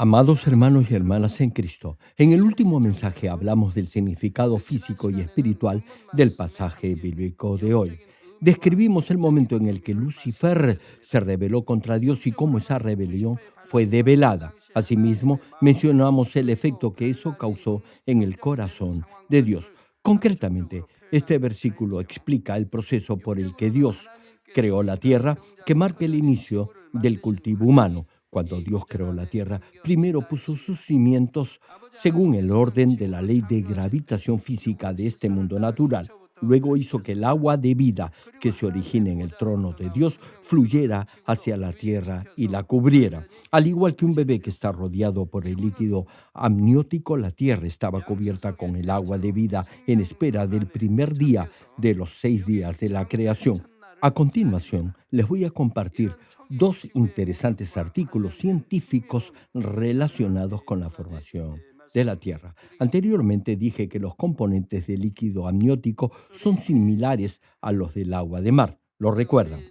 Amados hermanos y hermanas en Cristo, en el último mensaje hablamos del significado físico y espiritual del pasaje bíblico de hoy. Describimos el momento en el que Lucifer se rebeló contra Dios y cómo esa rebelión fue develada. Asimismo, mencionamos el efecto que eso causó en el corazón de Dios. Concretamente, este versículo explica el proceso por el que Dios creó la tierra que marca el inicio del cultivo humano cuando Dios creó la tierra, primero puso sus cimientos según el orden de la ley de gravitación física de este mundo natural. Luego hizo que el agua de vida que se origina en el trono de Dios fluyera hacia la tierra y la cubriera. Al igual que un bebé que está rodeado por el líquido amniótico, la tierra estaba cubierta con el agua de vida en espera del primer día de los seis días de la creación. A continuación, les voy a compartir dos interesantes artículos científicos relacionados con la formación de la Tierra. Anteriormente dije que los componentes del líquido amniótico son similares a los del agua de mar. ¿Lo recuerdan?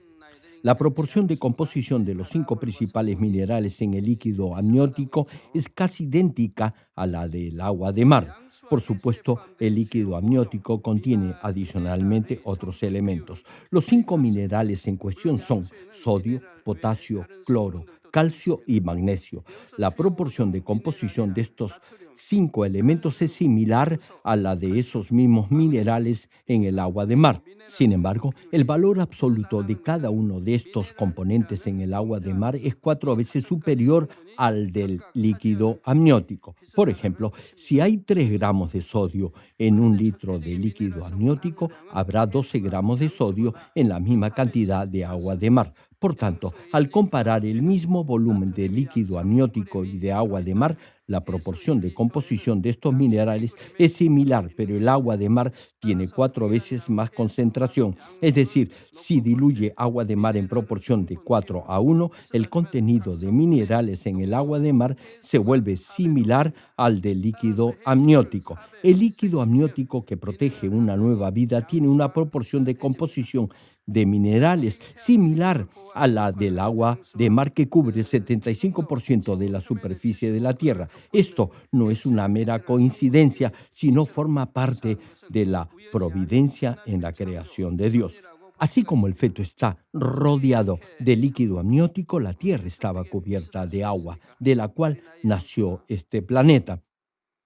La proporción de composición de los cinco principales minerales en el líquido amniótico es casi idéntica a la del agua de mar. Por supuesto, el líquido amniótico contiene adicionalmente otros elementos. Los cinco minerales en cuestión son sodio, potasio, cloro, calcio y magnesio. La proporción de composición de estos cinco elementos es similar a la de esos mismos minerales en el agua de mar. Sin embargo, el valor absoluto de cada uno de estos componentes en el agua de mar es cuatro veces superior al del líquido amniótico. Por ejemplo, si hay 3 gramos de sodio en un litro de líquido amniótico, habrá 12 gramos de sodio en la misma cantidad de agua de mar. Por tanto, al comparar el mismo volumen de líquido amniótico y de agua de mar, la proporción de composición de estos minerales es similar, pero el agua de mar tiene cuatro veces más concentración. Es decir, si diluye agua de mar en proporción de 4 a 1, el contenido de minerales en el agua de mar se vuelve similar al del líquido amniótico. El líquido amniótico que protege una nueva vida tiene una proporción de composición de minerales similar a la del agua de mar que cubre el 75% de la superficie de la Tierra. Esto no es una mera coincidencia, sino forma parte de la providencia en la creación de Dios. Así como el feto está rodeado de líquido amniótico, la Tierra estaba cubierta de agua, de la cual nació este planeta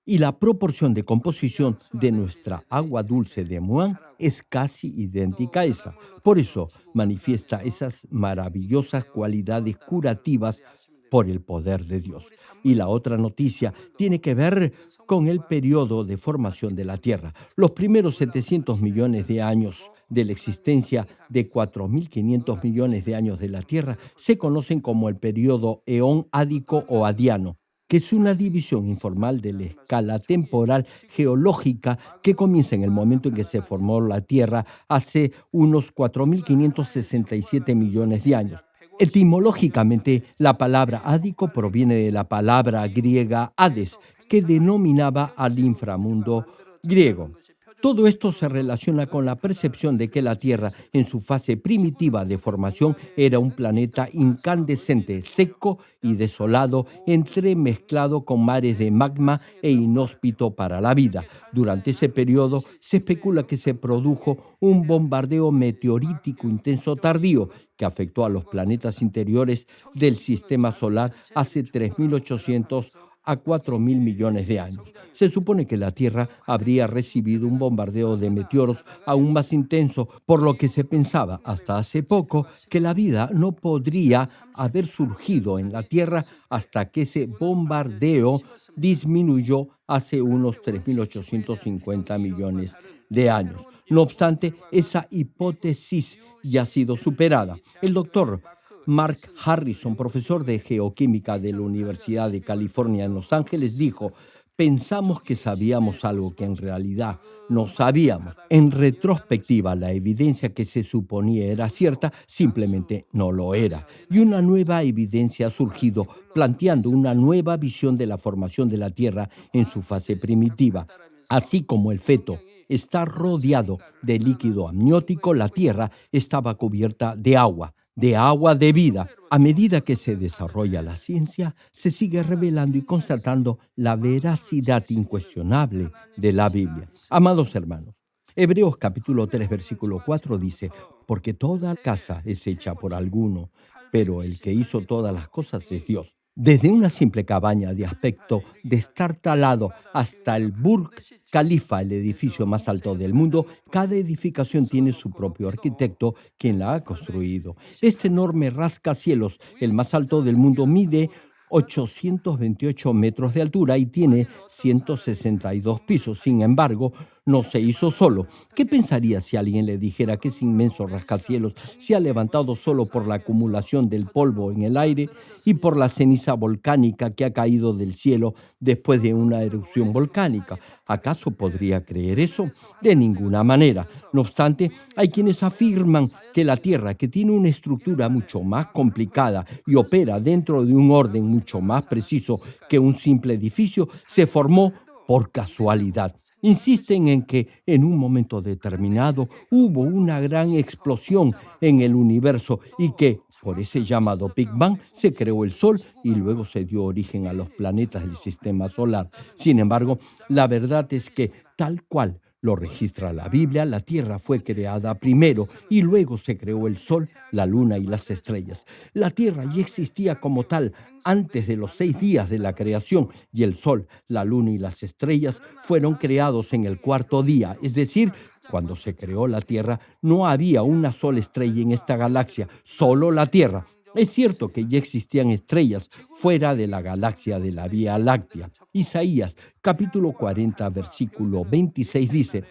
y la proporción de composición de nuestra agua dulce de Muán es casi idéntica a esa. Por eso manifiesta esas maravillosas cualidades curativas por el poder de Dios. Y la otra noticia tiene que ver con el periodo de formación de la Tierra. Los primeros 700 millones de años de la existencia de 4.500 millones de años de la Tierra se conocen como el periodo eón ádico o adiano que es una división informal de la escala temporal geológica que comienza en el momento en que se formó la Tierra hace unos 4.567 millones de años. Etimológicamente, la palabra ádico proviene de la palabra griega Hades, que denominaba al inframundo griego. Todo esto se relaciona con la percepción de que la Tierra, en su fase primitiva de formación, era un planeta incandescente, seco y desolado, entremezclado con mares de magma e inhóspito para la vida. Durante ese periodo se especula que se produjo un bombardeo meteorítico intenso tardío que afectó a los planetas interiores del sistema solar hace 3.800 a 4 mil millones de años. Se supone que la Tierra habría recibido un bombardeo de meteoros aún más intenso, por lo que se pensaba hasta hace poco que la vida no podría haber surgido en la Tierra hasta que ese bombardeo disminuyó hace unos 3.850 millones de años. No obstante, esa hipótesis ya ha sido superada. El doctor Mark Harrison, profesor de geoquímica de la Universidad de California en Los Ángeles, dijo, pensamos que sabíamos algo que en realidad no sabíamos. En retrospectiva, la evidencia que se suponía era cierta simplemente no lo era. Y una nueva evidencia ha surgido planteando una nueva visión de la formación de la Tierra en su fase primitiva. Así como el feto está rodeado de líquido amniótico, la Tierra estaba cubierta de agua de agua de vida. A medida que se desarrolla la ciencia, se sigue revelando y constatando la veracidad incuestionable de la Biblia. Amados hermanos, Hebreos capítulo 3 versículo 4 dice, porque toda casa es hecha por alguno, pero el que hizo todas las cosas es Dios. Desde una simple cabaña de aspecto destartalado hasta el Burj Khalifa, el edificio más alto del mundo, cada edificación tiene su propio arquitecto, quien la ha construido. Este enorme rascacielos, el más alto del mundo, mide 828 metros de altura y tiene 162 pisos. Sin embargo, no se hizo solo. ¿Qué pensaría si alguien le dijera que ese inmenso rascacielos se ha levantado solo por la acumulación del polvo en el aire y por la ceniza volcánica que ha caído del cielo después de una erupción volcánica? ¿Acaso podría creer eso? De ninguna manera. No obstante, hay quienes afirman que la Tierra, que tiene una estructura mucho más complicada y opera dentro de un orden mucho más preciso que un simple edificio, se formó por casualidad. Insisten en que en un momento determinado hubo una gran explosión en el universo y que por ese llamado Big Bang se creó el Sol y luego se dio origen a los planetas del sistema solar. Sin embargo, la verdad es que tal cual lo registra la Biblia, la Tierra fue creada primero y luego se creó el Sol, la Luna y las estrellas. La Tierra ya existía como tal antes de los seis días de la creación y el Sol, la Luna y las estrellas fueron creados en el cuarto día, es decir, cuando se creó la Tierra no había una sola estrella en esta galaxia, solo la Tierra. Es cierto que ya existían estrellas fuera de la galaxia de la Vía Láctea. Isaías capítulo 40 versículo 26 dice,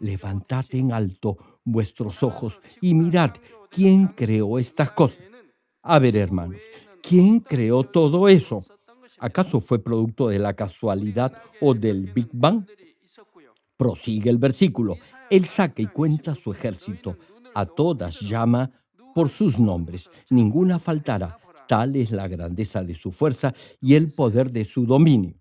Levantad en alto vuestros ojos y mirad quién creó estas cosas. A ver, hermanos, ¿quién creó todo eso? ¿Acaso fue producto de la casualidad o del Big Bang? Prosigue el versículo. Él saca y cuenta su ejército. A todas llama por sus nombres, ninguna faltará. Tal es la grandeza de su fuerza y el poder de su dominio.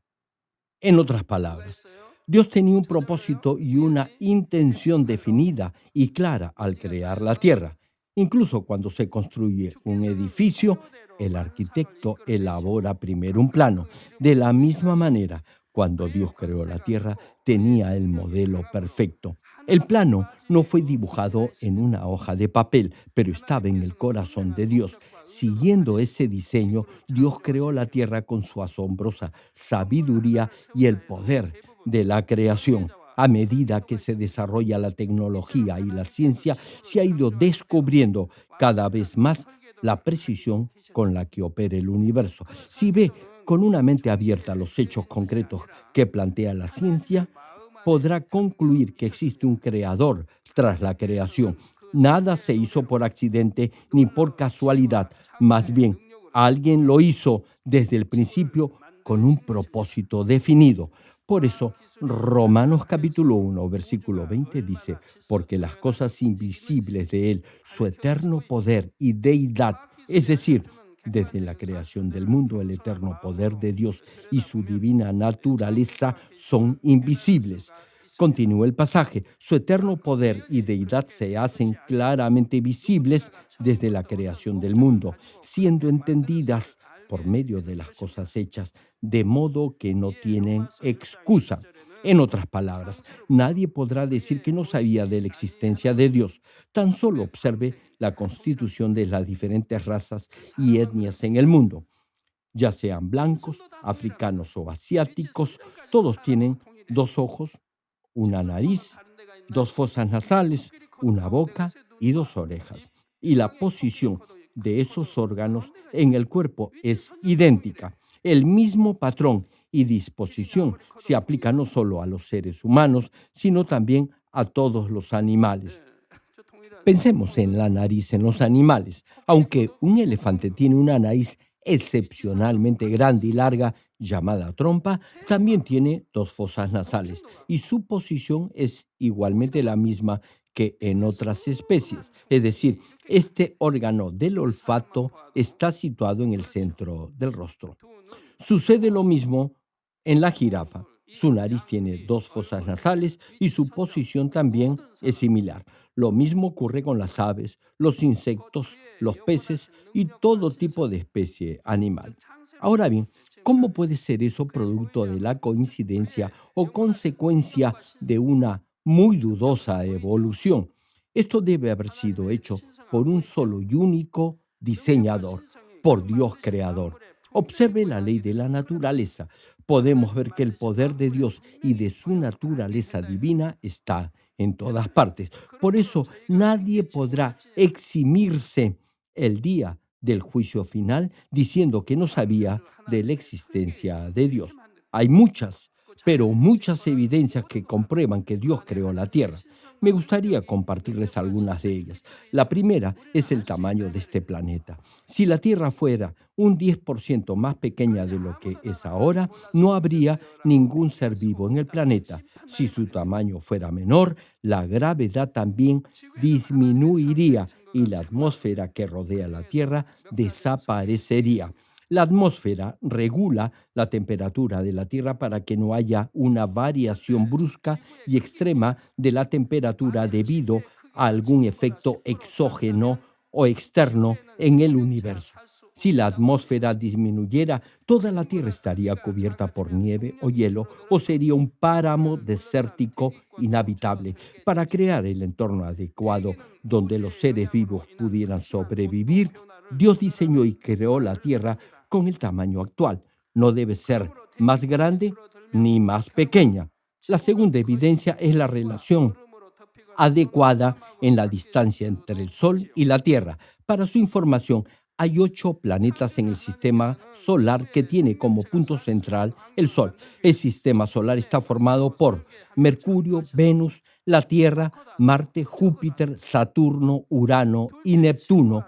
En otras palabras, Dios tenía un propósito y una intención definida y clara al crear la tierra. Incluso cuando se construye un edificio, el arquitecto elabora primero un plano. De la misma manera, cuando Dios creó la tierra, tenía el modelo perfecto. El plano no fue dibujado en una hoja de papel, pero estaba en el corazón de Dios. Siguiendo ese diseño, Dios creó la tierra con su asombrosa sabiduría y el poder de la creación. A medida que se desarrolla la tecnología y la ciencia, se ha ido descubriendo cada vez más la precisión con la que opera el universo. Si ve con una mente abierta los hechos concretos que plantea la ciencia, podrá concluir que existe un creador tras la creación. Nada se hizo por accidente ni por casualidad, más bien alguien lo hizo desde el principio con un propósito definido. Por eso, Romanos capítulo 1, versículo 20 dice, porque las cosas invisibles de Él, su eterno poder y deidad, es decir, desde la creación del mundo, el eterno poder de Dios y su divina naturaleza son invisibles. Continúa el pasaje. Su eterno poder y deidad se hacen claramente visibles desde la creación del mundo, siendo entendidas por medio de las cosas hechas, de modo que no tienen excusa. En otras palabras, nadie podrá decir que no sabía de la existencia de Dios. Tan solo observe la constitución de las diferentes razas y etnias en el mundo. Ya sean blancos, africanos o asiáticos, todos tienen dos ojos, una nariz, dos fosas nasales, una boca y dos orejas. Y la posición de esos órganos en el cuerpo es idéntica. El mismo patrón y disposición se aplica no solo a los seres humanos, sino también a todos los animales. Pensemos en la nariz en los animales. Aunque un elefante tiene una nariz excepcionalmente grande y larga, llamada trompa, también tiene dos fosas nasales y su posición es igualmente la misma que en otras especies. Es decir, este órgano del olfato está situado en el centro del rostro. Sucede lo mismo en la jirafa. Su nariz tiene dos fosas nasales y su posición también es similar. Lo mismo ocurre con las aves, los insectos, los peces y todo tipo de especie animal. Ahora bien, ¿cómo puede ser eso producto de la coincidencia o consecuencia de una muy dudosa evolución? Esto debe haber sido hecho por un solo y único diseñador, por Dios creador. Observe la ley de la naturaleza. Podemos ver que el poder de Dios y de su naturaleza divina está en todas partes. Por eso nadie podrá eximirse el día del juicio final diciendo que no sabía de la existencia de Dios. Hay muchas, pero muchas evidencias que comprueban que Dios creó la tierra. Me gustaría compartirles algunas de ellas. La primera es el tamaño de este planeta. Si la Tierra fuera un 10% más pequeña de lo que es ahora, no habría ningún ser vivo en el planeta. Si su tamaño fuera menor, la gravedad también disminuiría y la atmósfera que rodea la Tierra desaparecería. La atmósfera regula la temperatura de la Tierra para que no haya una variación brusca y extrema de la temperatura debido a algún efecto exógeno o externo en el universo. Si la atmósfera disminuyera, toda la Tierra estaría cubierta por nieve o hielo o sería un páramo desértico inhabitable. Para crear el entorno adecuado donde los seres vivos pudieran sobrevivir, Dios diseñó y creó la Tierra con el tamaño actual. No debe ser más grande ni más pequeña. La segunda evidencia es la relación adecuada en la distancia entre el Sol y la Tierra. Para su información, hay ocho planetas en el sistema solar que tiene como punto central el Sol. El sistema solar está formado por Mercurio, Venus, la Tierra, Marte, Júpiter, Saturno, Urano y Neptuno,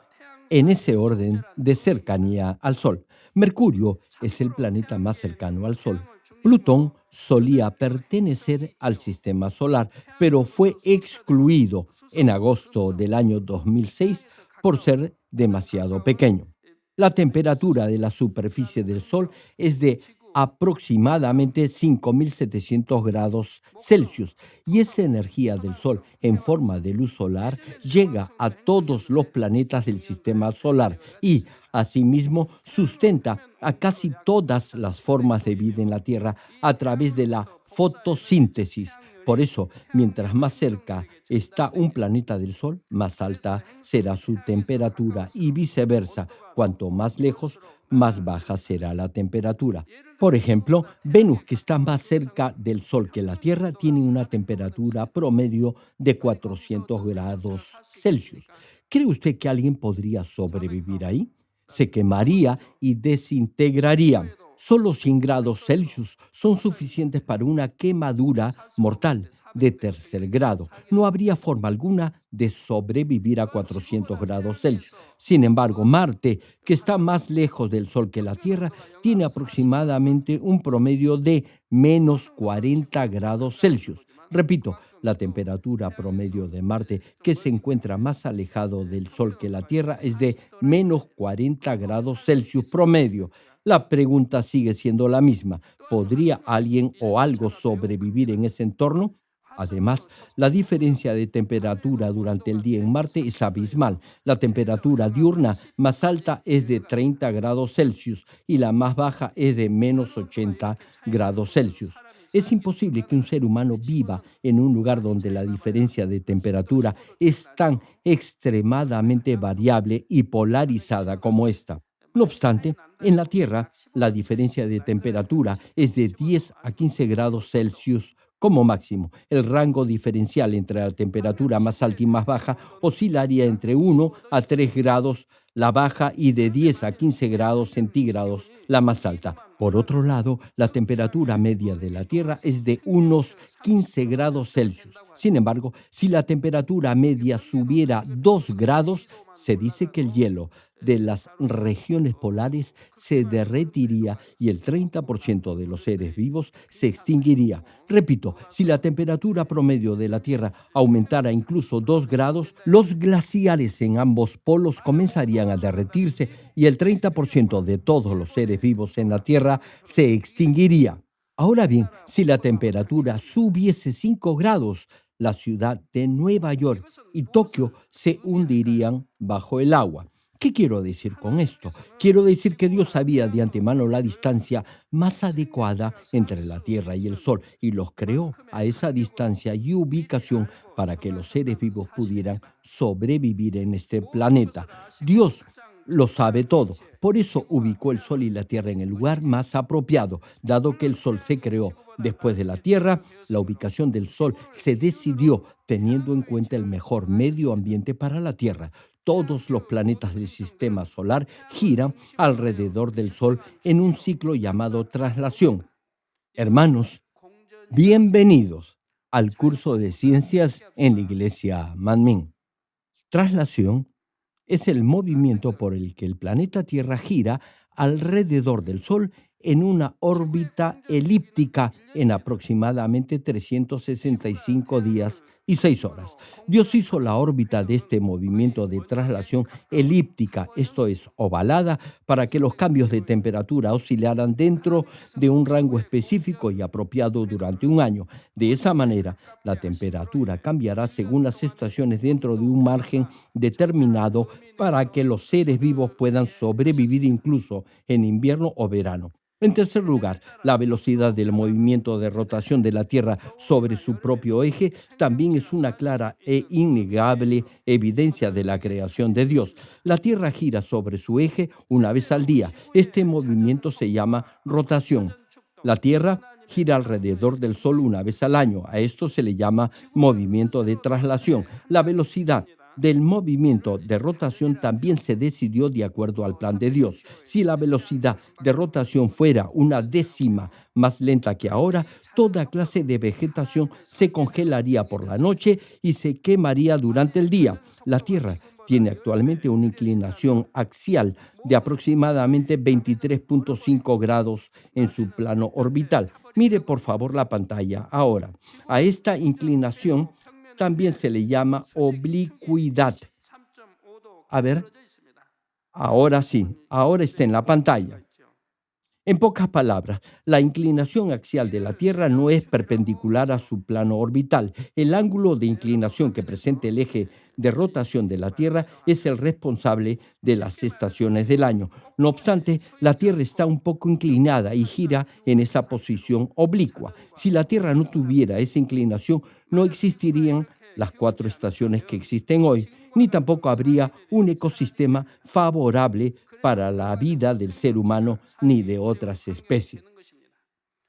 en ese orden de cercanía al Sol. Mercurio es el planeta más cercano al Sol. Plutón solía pertenecer al sistema solar, pero fue excluido en agosto del año 2006 por ser demasiado pequeño. La temperatura de la superficie del Sol es de aproximadamente 5.700 grados Celsius y esa energía del Sol en forma de luz solar llega a todos los planetas del sistema solar y asimismo sustenta a casi todas las formas de vida en la Tierra a través de la fotosíntesis. Por eso, mientras más cerca está un planeta del Sol, más alta será su temperatura y viceversa. Cuanto más lejos, más baja será la temperatura. Por ejemplo, Venus, que está más cerca del Sol que la Tierra, tiene una temperatura promedio de 400 grados Celsius. ¿Cree usted que alguien podría sobrevivir ahí? Se quemaría y desintegraría. Solo 100 grados Celsius son suficientes para una quemadura mortal de tercer grado. No habría forma alguna de sobrevivir a 400 grados Celsius. Sin embargo, Marte, que está más lejos del Sol que la Tierra, tiene aproximadamente un promedio de menos 40 grados Celsius. Repito, la temperatura promedio de Marte, que se encuentra más alejado del Sol que la Tierra, es de menos 40 grados Celsius promedio. La pregunta sigue siendo la misma. ¿Podría alguien o algo sobrevivir en ese entorno? Además, la diferencia de temperatura durante el día en Marte es abismal. La temperatura diurna más alta es de 30 grados Celsius y la más baja es de menos 80 grados Celsius. Es imposible que un ser humano viva en un lugar donde la diferencia de temperatura es tan extremadamente variable y polarizada como esta. No obstante, en la Tierra la diferencia de temperatura es de 10 a 15 grados Celsius como máximo, el rango diferencial entre la temperatura más alta y más baja oscilaría entre 1 a 3 grados la baja y de 10 a 15 grados centígrados la más alta. Por otro lado, la temperatura media de la Tierra es de unos 15 grados Celsius. Sin embargo, si la temperatura media subiera 2 grados, se dice que el hielo de las regiones polares se derretiría y el 30% de los seres vivos se extinguiría. Repito, si la temperatura promedio de la Tierra aumentara incluso 2 grados, los glaciares en ambos polos comenzarían a derretirse y el 30% de todos los seres vivos en la Tierra se extinguiría. Ahora bien, si la temperatura subiese 5 grados, la ciudad de Nueva York y Tokio se hundirían bajo el agua. ¿Qué quiero decir con esto? Quiero decir que Dios sabía de antemano la distancia más adecuada entre la Tierra y el Sol y los creó a esa distancia y ubicación para que los seres vivos pudieran sobrevivir en este planeta. Dios lo sabe todo. Por eso ubicó el Sol y la Tierra en el lugar más apropiado, dado que el Sol se creó después de la Tierra, la ubicación del Sol se decidió teniendo en cuenta el mejor medio ambiente para la Tierra. Todos los planetas del sistema solar giran alrededor del Sol en un ciclo llamado traslación. Hermanos, bienvenidos al curso de ciencias en la iglesia Manmin. Traslación es el movimiento por el que el planeta Tierra gira alrededor del Sol en una órbita elíptica en aproximadamente 365 días y 6 horas. Dios hizo la órbita de este movimiento de traslación elíptica, esto es, ovalada, para que los cambios de temperatura oscilaran dentro de un rango específico y apropiado durante un año. De esa manera, la temperatura cambiará según las estaciones dentro de un margen determinado para que los seres vivos puedan sobrevivir incluso en invierno o verano. En tercer lugar, la velocidad del movimiento de rotación de la Tierra sobre su propio eje también es una clara e innegable evidencia de la creación de Dios. La Tierra gira sobre su eje una vez al día. Este movimiento se llama rotación. La Tierra gira alrededor del Sol una vez al año. A esto se le llama movimiento de traslación. La velocidad del movimiento de rotación también se decidió de acuerdo al plan de Dios. Si la velocidad de rotación fuera una décima más lenta que ahora, toda clase de vegetación se congelaría por la noche y se quemaría durante el día. La Tierra tiene actualmente una inclinación axial de aproximadamente 23.5 grados en su plano orbital. Mire por favor la pantalla ahora. A esta inclinación también se le llama oblicuidad. A ver, ahora sí, ahora está en la pantalla. En pocas palabras, la inclinación axial de la Tierra no es perpendicular a su plano orbital. El ángulo de inclinación que presenta el eje de rotación de la Tierra es el responsable de las estaciones del año. No obstante, la Tierra está un poco inclinada y gira en esa posición oblicua. Si la Tierra no tuviera esa inclinación, no existirían las cuatro estaciones que existen hoy, ni tampoco habría un ecosistema favorable para la vida del ser humano ni de otras especies.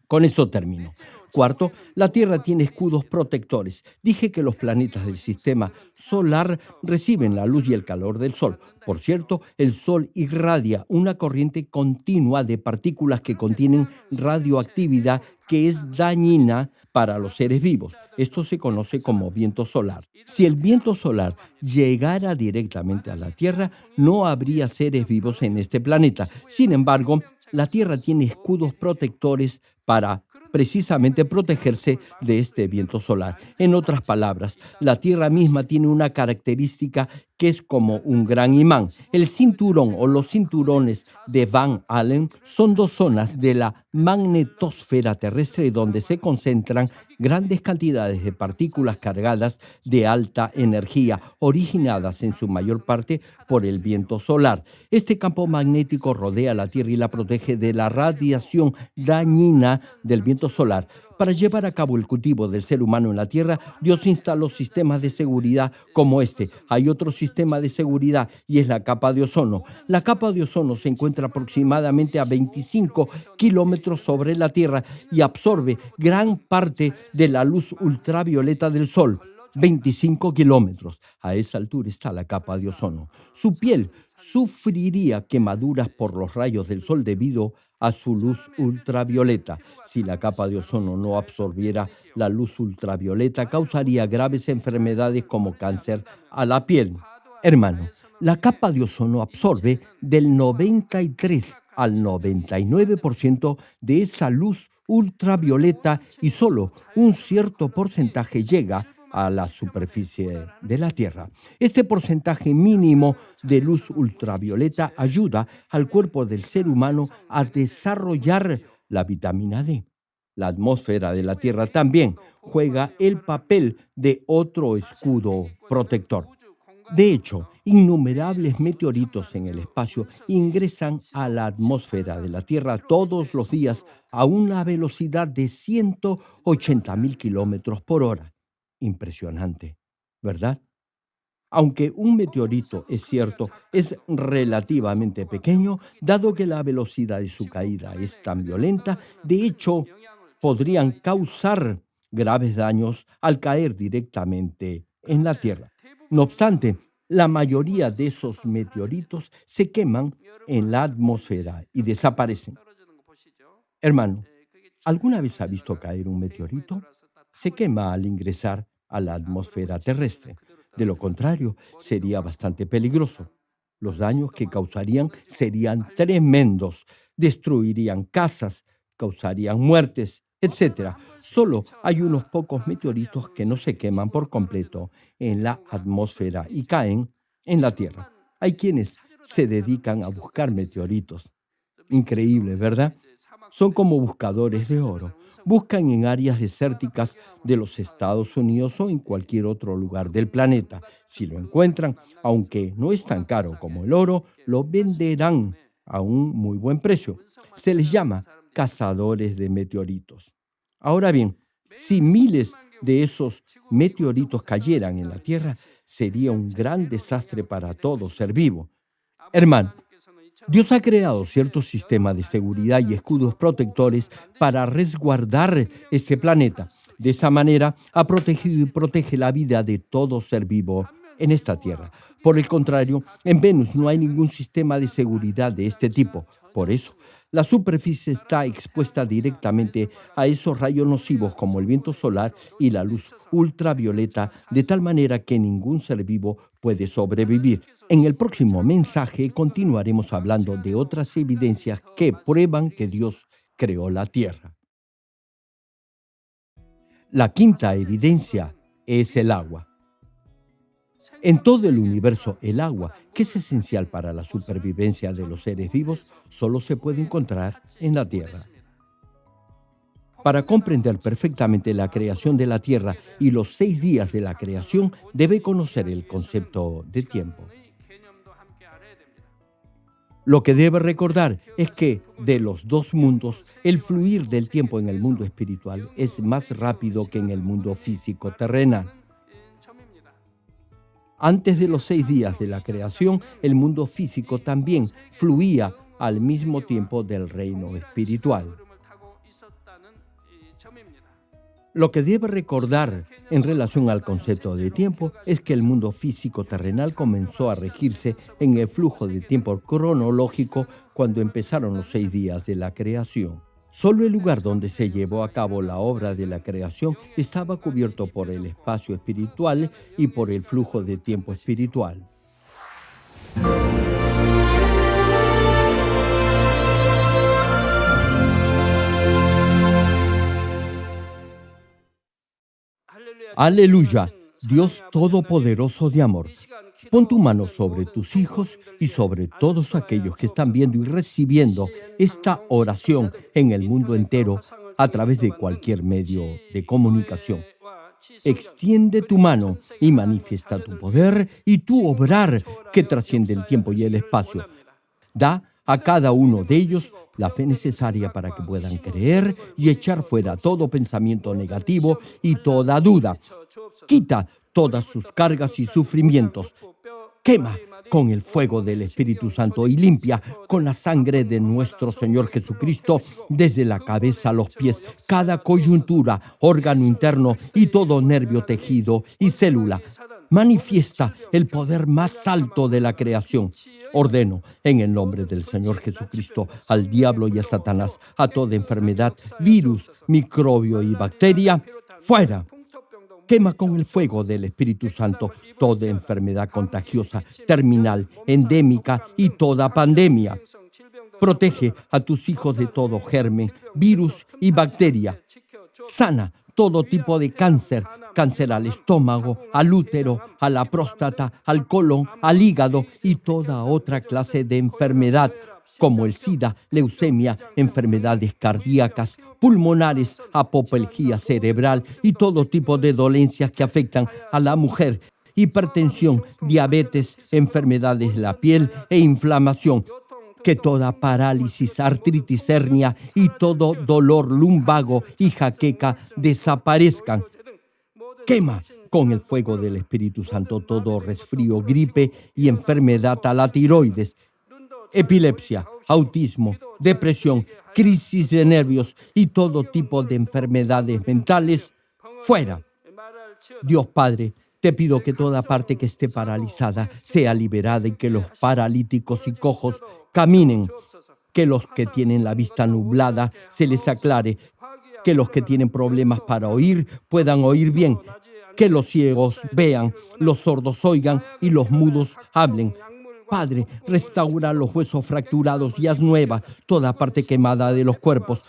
Con esto termino. Cuarto, la Tierra tiene escudos protectores. Dije que los planetas del sistema solar reciben la luz y el calor del Sol. Por cierto, el Sol irradia una corriente continua de partículas que contienen radioactividad que es dañina para los seres vivos. Esto se conoce como viento solar. Si el viento solar llegara directamente a la Tierra, no habría seres vivos en este planeta. Sin embargo, la Tierra tiene escudos protectores para precisamente protegerse de este viento solar. En otras palabras, la Tierra misma tiene una característica que es como un gran imán. El cinturón o los cinturones de Van Allen son dos zonas de la magnetosfera terrestre donde se concentran grandes cantidades de partículas cargadas de alta energía, originadas en su mayor parte por el viento solar. Este campo magnético rodea la Tierra y la protege de la radiación dañina del viento solar. Para llevar a cabo el cultivo del ser humano en la Tierra, Dios instaló sistemas de seguridad como este. Hay otro sistema de seguridad y es la capa de ozono. La capa de ozono se encuentra aproximadamente a 25 kilómetros sobre la Tierra y absorbe gran parte de la luz ultravioleta del Sol. 25 kilómetros. A esa altura está la capa de ozono. Su piel sufriría quemaduras por los rayos del sol debido a su luz ultravioleta. Si la capa de ozono no absorbiera la luz ultravioleta, causaría graves enfermedades como cáncer a la piel. Hermano, la capa de ozono absorbe del 93 al 99% de esa luz ultravioleta y solo un cierto porcentaje llega a la superficie de la Tierra. Este porcentaje mínimo de luz ultravioleta ayuda al cuerpo del ser humano a desarrollar la vitamina D. La atmósfera de la Tierra también juega el papel de otro escudo protector. De hecho, innumerables meteoritos en el espacio ingresan a la atmósfera de la Tierra todos los días a una velocidad de 180 mil kilómetros por hora. Impresionante, ¿verdad? Aunque un meteorito, es cierto, es relativamente pequeño, dado que la velocidad de su caída es tan violenta, de hecho, podrían causar graves daños al caer directamente en la Tierra. No obstante, la mayoría de esos meteoritos se queman en la atmósfera y desaparecen. Hermano, ¿alguna vez ha visto caer un meteorito? Se quema al ingresar a la atmósfera terrestre. De lo contrario, sería bastante peligroso. Los daños que causarían serían tremendos. Destruirían casas, causarían muertes, etc. Solo hay unos pocos meteoritos que no se queman por completo en la atmósfera y caen en la Tierra. Hay quienes se dedican a buscar meteoritos. Increíble, ¿verdad? Son como buscadores de oro. Buscan en áreas desérticas de los Estados Unidos o en cualquier otro lugar del planeta. Si lo encuentran, aunque no es tan caro como el oro, lo venderán a un muy buen precio. Se les llama cazadores de meteoritos. Ahora bien, si miles de esos meteoritos cayeran en la Tierra, sería un gran desastre para todo ser vivo. Hermano, Dios ha creado cierto sistema de seguridad y escudos protectores para resguardar este planeta. De esa manera ha protegido y protege la vida de todo ser vivo en esta Tierra. Por el contrario, en Venus no hay ningún sistema de seguridad de este tipo. Por eso, la superficie está expuesta directamente a esos rayos nocivos como el viento solar y la luz ultravioleta, de tal manera que ningún ser vivo puede sobrevivir. En el próximo mensaje continuaremos hablando de otras evidencias que prueban que Dios creó la tierra. La quinta evidencia es el agua. En todo el universo, el agua, que es esencial para la supervivencia de los seres vivos, solo se puede encontrar en la Tierra. Para comprender perfectamente la creación de la Tierra y los seis días de la creación, debe conocer el concepto de tiempo. Lo que debe recordar es que de los dos mundos, el fluir del tiempo en el mundo espiritual es más rápido que en el mundo físico terrenal. Antes de los seis días de la creación, el mundo físico también fluía al mismo tiempo del reino espiritual. Lo que debe recordar en relación al concepto de tiempo es que el mundo físico terrenal comenzó a regirse en el flujo de tiempo cronológico cuando empezaron los seis días de la creación. Solo el lugar donde se llevó a cabo la obra de la creación estaba cubierto por el espacio espiritual y por el flujo de tiempo espiritual. Aleluya, Dios Todopoderoso de amor. Pon tu mano sobre tus hijos y sobre todos aquellos que están viendo y recibiendo esta oración en el mundo entero a través de cualquier medio de comunicación. Extiende tu mano y manifiesta tu poder y tu obrar que trasciende el tiempo y el espacio. Da a cada uno de ellos la fe necesaria para que puedan creer y echar fuera todo pensamiento negativo y toda duda. Quita todas sus cargas y sufrimientos. Quema con el fuego del Espíritu Santo y limpia con la sangre de nuestro Señor Jesucristo desde la cabeza a los pies cada coyuntura, órgano interno y todo nervio, tejido y célula. Manifiesta el poder más alto de la creación. Ordeno en el nombre del Señor Jesucristo al diablo y a Satanás, a toda enfermedad, virus, microbio y bacteria, fuera Quema con el fuego del Espíritu Santo toda enfermedad contagiosa, terminal, endémica y toda pandemia. Protege a tus hijos de todo germen, virus y bacteria. Sana todo tipo de cáncer, cáncer al estómago, al útero, a la próstata, al colon, al hígado y toda otra clase de enfermedad como el SIDA, leucemia, enfermedades cardíacas, pulmonares, apoplejía cerebral y todo tipo de dolencias que afectan a la mujer, hipertensión, diabetes, enfermedades de la piel e inflamación. Que toda parálisis, artritis, hernia y todo dolor lumbago y jaqueca desaparezcan. Quema con el fuego del Espíritu Santo todo resfrío, gripe y enfermedad a la tiroides epilepsia, autismo, depresión, crisis de nervios y todo tipo de enfermedades mentales, fuera. Dios Padre, te pido que toda parte que esté paralizada sea liberada y que los paralíticos y cojos caminen, que los que tienen la vista nublada se les aclare, que los que tienen problemas para oír puedan oír bien, que los ciegos vean, los sordos oigan y los mudos hablen, Padre, restaura los huesos fracturados y haz nueva toda parte quemada de los cuerpos.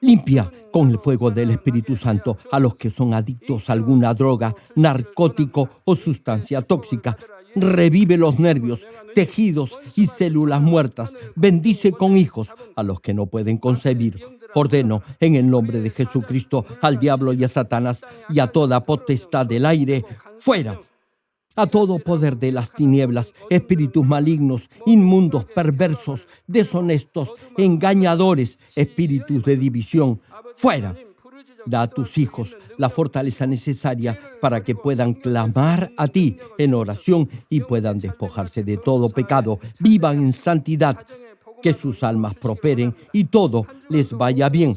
Limpia con el fuego del Espíritu Santo a los que son adictos a alguna droga, narcótico o sustancia tóxica. Revive los nervios, tejidos y células muertas. Bendice con hijos a los que no pueden concebir. Ordeno en el nombre de Jesucristo al diablo y a Satanás y a toda potestad del aire, fuera a todo poder de las tinieblas, espíritus malignos, inmundos, perversos, deshonestos, engañadores, espíritus de división, fuera. Da a tus hijos la fortaleza necesaria para que puedan clamar a ti en oración y puedan despojarse de todo pecado, vivan en santidad, que sus almas prosperen y todo les vaya bien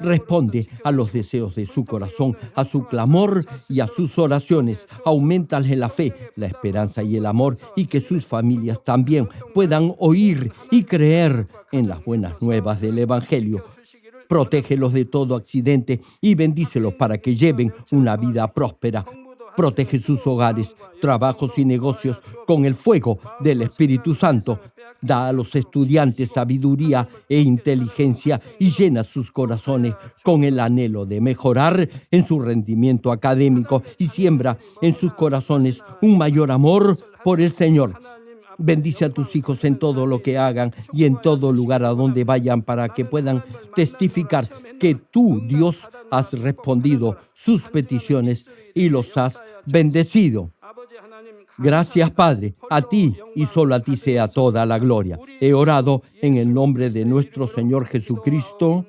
Responde a los deseos de su corazón, a su clamor y a sus oraciones. Aumentale la fe, la esperanza y el amor y que sus familias también puedan oír y creer en las buenas nuevas del Evangelio. Protégelos de todo accidente y bendícelos para que lleven una vida próspera. Protege sus hogares, trabajos y negocios con el fuego del Espíritu Santo Da a los estudiantes sabiduría e inteligencia y llena sus corazones con el anhelo de mejorar en su rendimiento académico y siembra en sus corazones un mayor amor por el Señor. Bendice a tus hijos en todo lo que hagan y en todo lugar a donde vayan para que puedan testificar que tú, Dios, has respondido sus peticiones y los has bendecido. Gracias, Padre. A ti y solo a ti sea toda la gloria. He orado en el nombre de nuestro Señor Jesucristo.